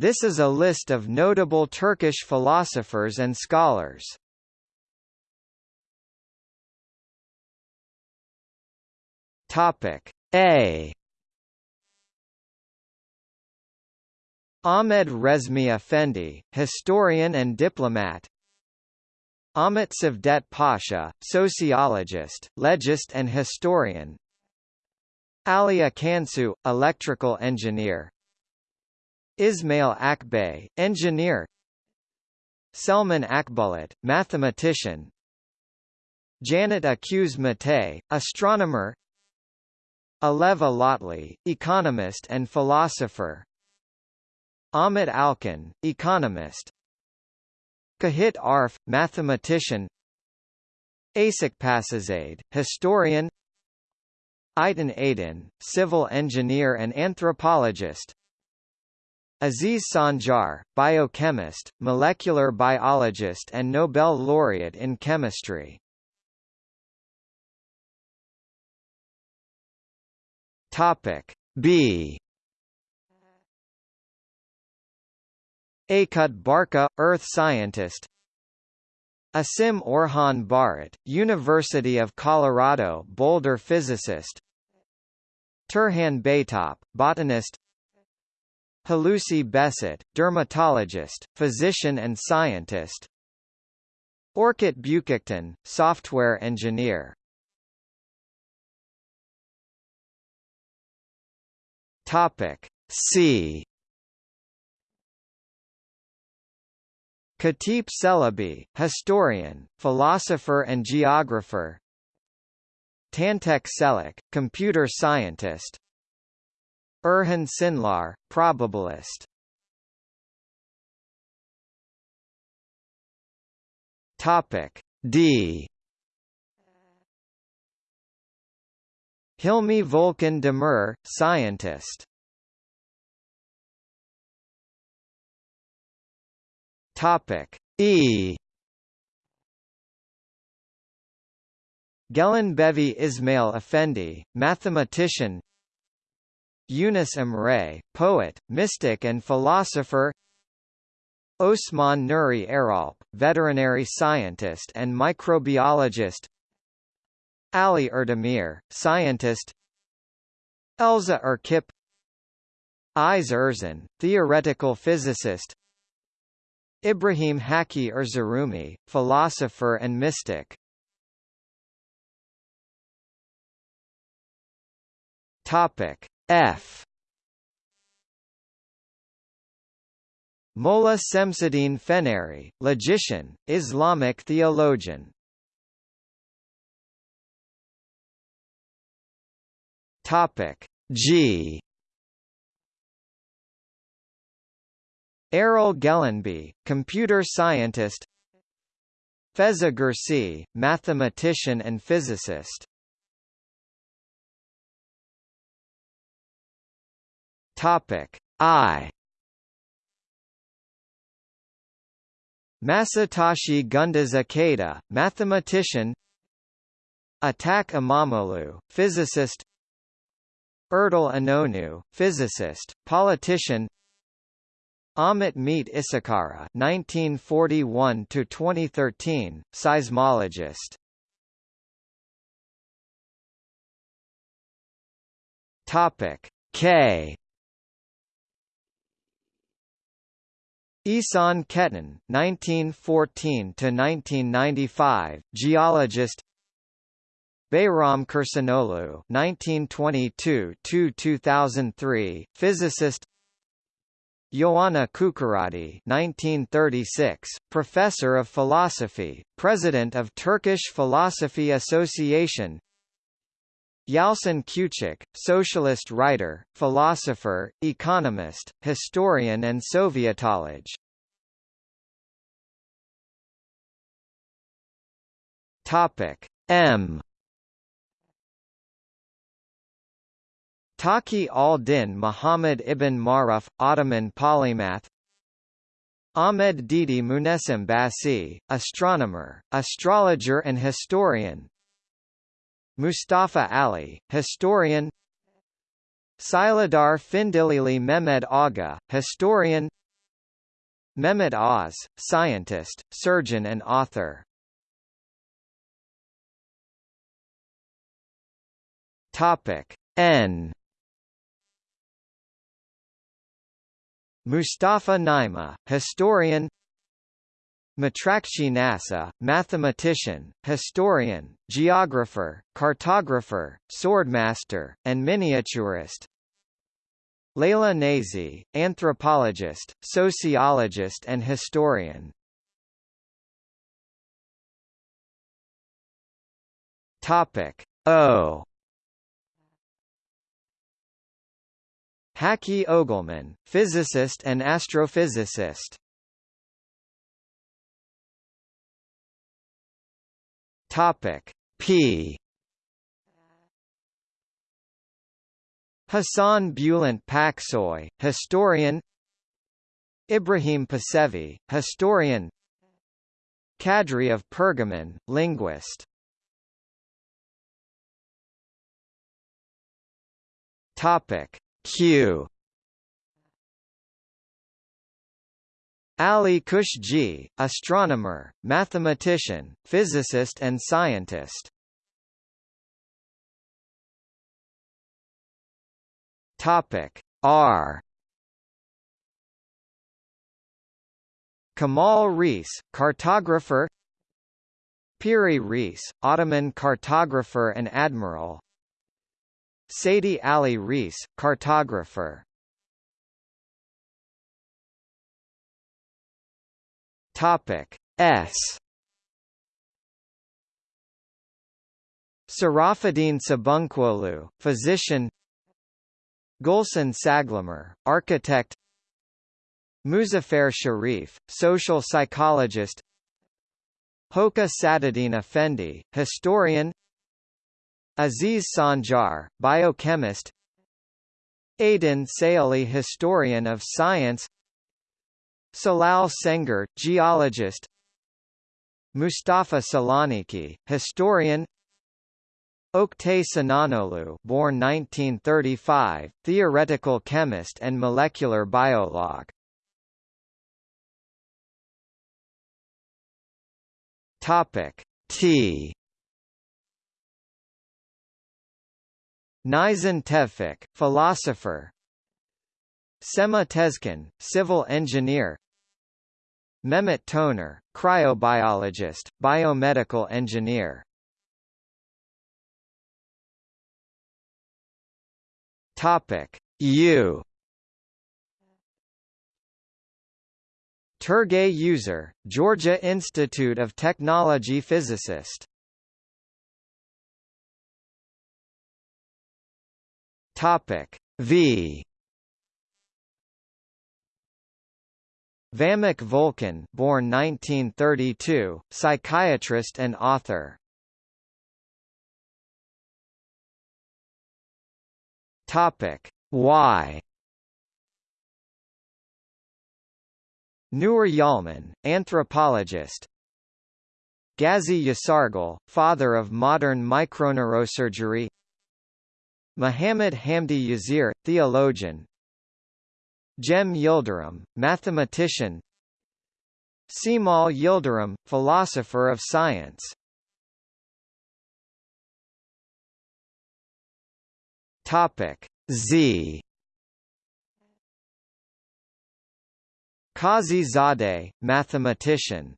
This is a list of notable Turkish philosophers and scholars. Topic A. Ahmed Resmi Effendi, historian and diplomat. Ahmet Cevdet Pasha, sociologist, legist and historian. Aliya Kansu, electrical engineer Ismail Akbay, engineer. Selman Akbulut, mathematician. Janet Mate, astronomer. Aleva Alatli, economist and philosopher. Ahmet Alkan, economist. Cahit Arf, mathematician. Asik Pasizade, historian. Ayten Aydin, civil engineer and anthropologist Aziz Sancar, biochemist, molecular biologist and Nobel laureate in chemistry. Topic B. Aykut Barka, earth scientist. Asim Orhan Barut, University of Colorado Boulder physicist. Turhan Baytop, botanist Hulusi Behcet, dermatologist, physician and scientist. Orkut Büyükkökten, software engineer. Topic C. Katip Celebi, historian, philosopher and geographer. Tantek Çelik, computer scientist Erhan Cinlar, probabilist Topic D Hilmi Volkan Demir, scientist. Topic E. Bevi Ismail Effendi, mathematician. Yunus Emre, poet, mystic and philosopher. Osman Nuri Eralp, veterinary scientist and microbiologist. Ali Erdemir, scientist Elza Erkip Ayse Erzan, theoretical physicist Ibrahim Hakki Erzurumi, philosopher and mystic Topic F. Molla Semseddin Feneri, logician, Islamic theologian. Topic G. Erol Gelenbe, computer scientist. Feza Gürsey, mathematician and physicist Topic. I. Masatoshi Gunduz Ikeda, mathematician. Atak Imamoglu, physicist. Erdal Inonu, physicist, politician. Ahmet Mete Isikara 1941 to 2013 seismologist. Topic. K Ihsan Ketin (1914–1995), geologist Behram Kursunoglu (1922–2003), physicist. Ioanna Kucuradi (1936), professor of philosophy, president of Turkish Philosophy Association. Yalcin Küçük, socialist writer, philosopher, economist, historian and Sovietologist. Topic M. Taqi al-Din Muhammad ibn Maruf, Ottoman polymath. Ahmed Didi Munesim Basi, astronomer, astrologer and historian Mustafa Ali, historian Silahdar Findiklili Mehmed Aga, historian Mehmet Oz, scientist, surgeon and author. Topic N Mustafa Naima, historian Matrakci Nasuh, mathematician, historian, geographer, cartographer, swordmaster, and miniaturist. Leila Neyzi, anthropologist, sociologist and historian. Topic O. Hakki Ogelman, physicist and astrophysicist. Topic. P. Hassan Bulent Paksoy, historian. Ibrahim Pecevi, historian. Kadri of Pergamon, linguist. Topic. Q Ali Qushji, astronomer, mathematician, physicist and scientist. Topic R Kemal Reis, cartographer Piri Reis, Ottoman cartographer and admiral Seydi Ali Reis, cartographer. Topic S. Serafeddin Sabuncuoglu, physician. Gulsen Saglamer, architect. Muzafer Sherif, social psychologist. Hoca Sadeddin Effendi, historian. Aziz Sancar, biochemist Aydin Sayili historian of science Celal Sengor, geologist. Mustafa Selaniki, historian. Oktay Sinanoglu born 1935, theoretical chemist and molecular biolog. Topic T. Nizam Tevfik, philosopher Sema Tezcan, civil engineer. Mehmet Toner, cryobiologist, biomedical engineer. Topic U. Turgay Uzer, Georgia Institute of Technology physicist. Topic V Vamik Volkan born 1932, psychiatrist and author. Topic. Y Nur Yalman, anthropologist. Gazi Yasargil, father of modern microneurosurgery. Muhammad Hamdi Yazir, theologian Cem Yildirim, mathematician. Cemal Yildirim, philosopher of science. Topic Z. Qazi Zadeh, mathematician